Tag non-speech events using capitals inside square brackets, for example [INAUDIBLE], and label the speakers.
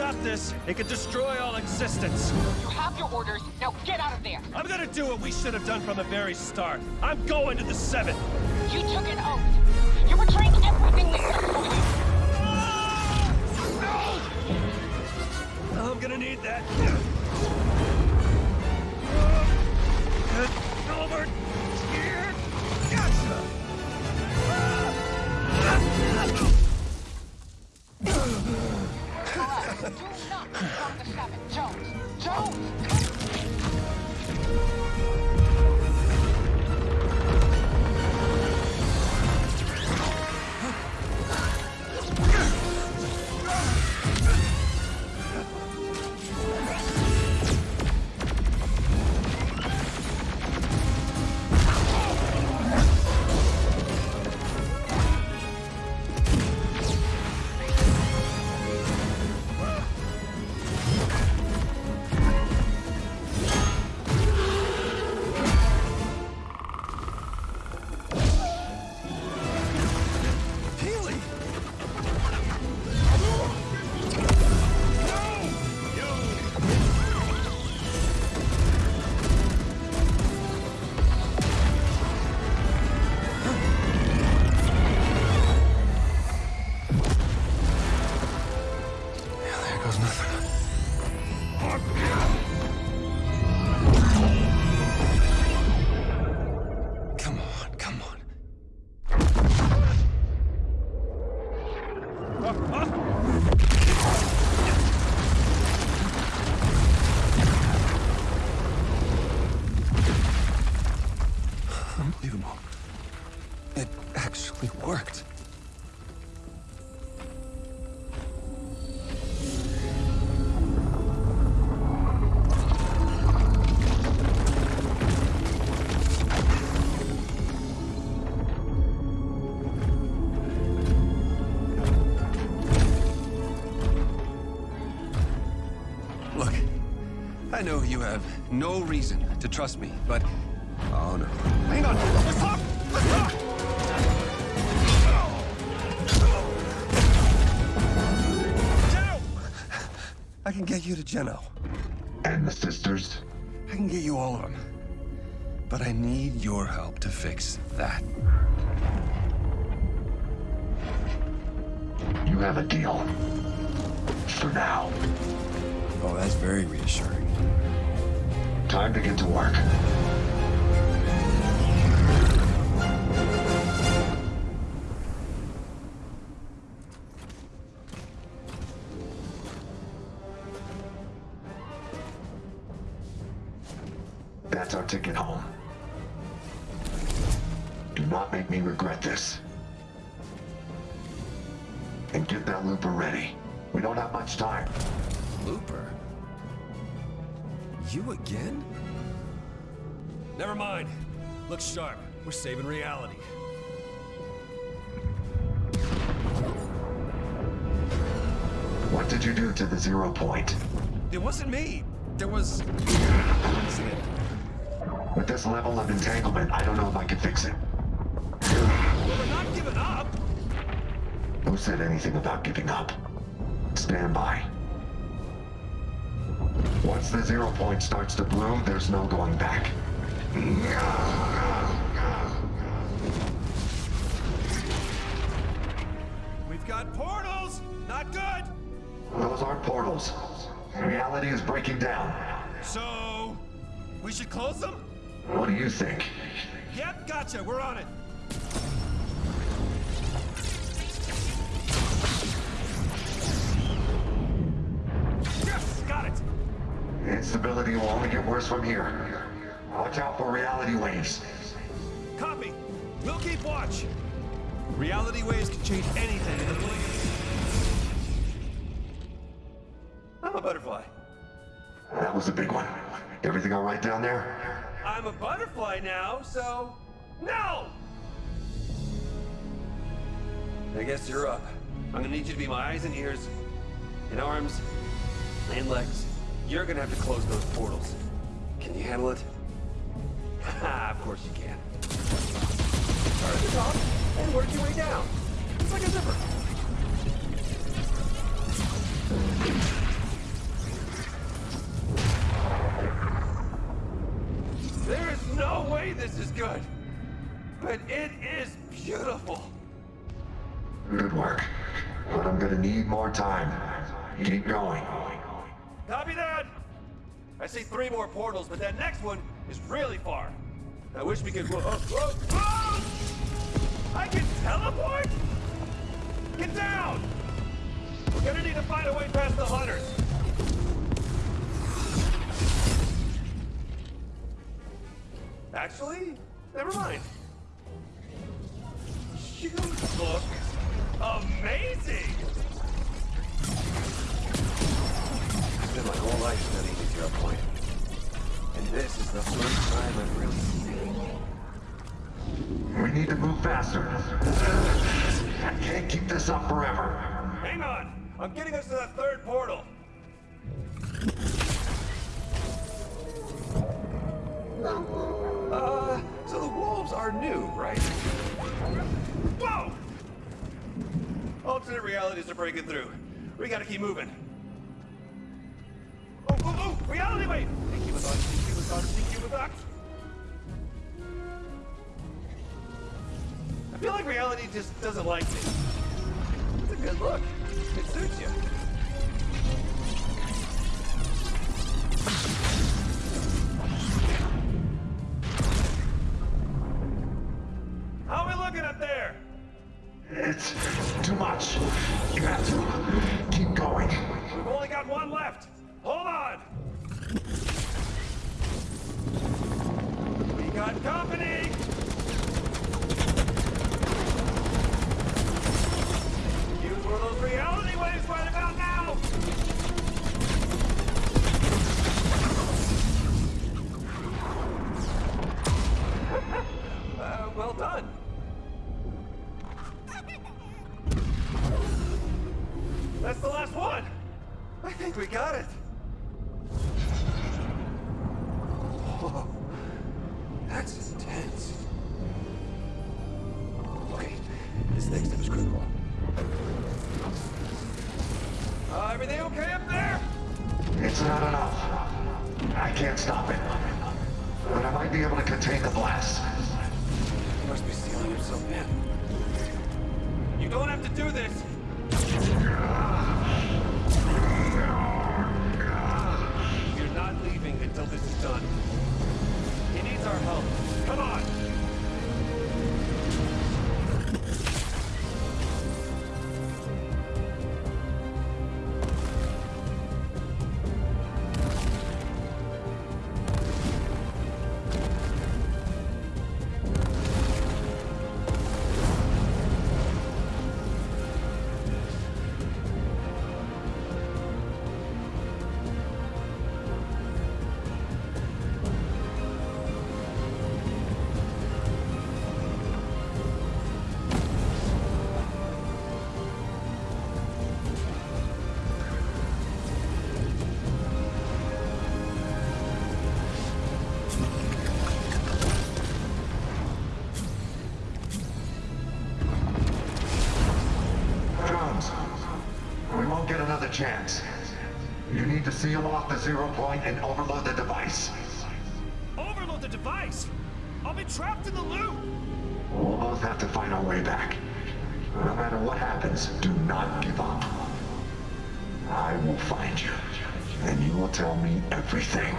Speaker 1: stop this, it could destroy all existence.
Speaker 2: You have your orders. Now get out of there.
Speaker 1: I'm gonna do what we should have done from the very start. I'm going to the Seven.
Speaker 2: You took an oath. You're betraying everything we stood for you.
Speaker 1: I'm gonna need that. Over
Speaker 3: Look, I know you have no reason to trust me, but... Oh, no. Hang on! Let's talk! Let's talk! Geno! I can get you to Geno.
Speaker 4: And the sisters?
Speaker 3: I can get you all of them. But I need your help to fix that.
Speaker 4: You have a deal. For now.
Speaker 3: Oh, that's very reassuring.
Speaker 4: Time to get to work. That's our ticket home. Do not make me regret this. And get that looper ready. We don't have much time.
Speaker 3: Looper? You again?
Speaker 1: Never mind. Look sharp. We're saving reality.
Speaker 4: What did you do to the zero point?
Speaker 1: It wasn't me. There was... incident.
Speaker 4: With this level of entanglement, I don't know if I can fix it.
Speaker 1: Well, we're not giving up.
Speaker 4: Who said anything about giving up? Stand by. Once the zero point starts to bloom, there's no going back.
Speaker 1: We've got portals. Not good.
Speaker 4: Those aren't portals. Reality is breaking down.
Speaker 1: So, we should close them?
Speaker 4: What do you think?
Speaker 1: Yep, gotcha. We're on it.
Speaker 4: Instability will only get worse from here. Watch out for reality waves.
Speaker 1: Copy. We'll keep watch. Reality waves can change anything in the blink. I'm a butterfly.
Speaker 4: That was a big one. Everything all right down there?
Speaker 1: I'm a butterfly now, so no. I guess you're up. I'm gonna need you to be my eyes and ears, and arms, and legs. You're gonna have to close those portals. Can you handle it? [LAUGHS] Ah, of course you can. Start at the top and work your way down. It's like a zipper. There is no way this is good. But it is beautiful.
Speaker 4: Good work. But I'm gonna need more time. Keep going.
Speaker 1: Copy that! I see three more portals, but that next one is really far. I wish we could. Whoa, whoa, whoa! I can teleport? Get down! We're gonna need to find a way past the hunters. Actually, never mind. You look breaking through. We gotta keep moving. Oh, oh, oh! Reality wave! Thank you. Thank you. Thank you. I feel like reality just doesn't like me. It's a good look. It suits you. How are we looking up there?
Speaker 4: It's too much. You have to keep going.
Speaker 1: We've only got one left. Hold on. We got company. Think we got it. Whoa. That's intense. Okay, this next step is critical. Uh, everything okay up there?
Speaker 4: It's not enough. I can't stop it. But I might be able to contain the blast.
Speaker 1: He must be sealing himself in. You don't have to do this. Until this is done. He needs our help. Come on!
Speaker 4: Zero point and overload the device.
Speaker 1: Overload the device! I'll be trapped in the loop!
Speaker 4: We'll both have to find our way back. No matter what happens, do not give up. I will find you, and you will tell me everything.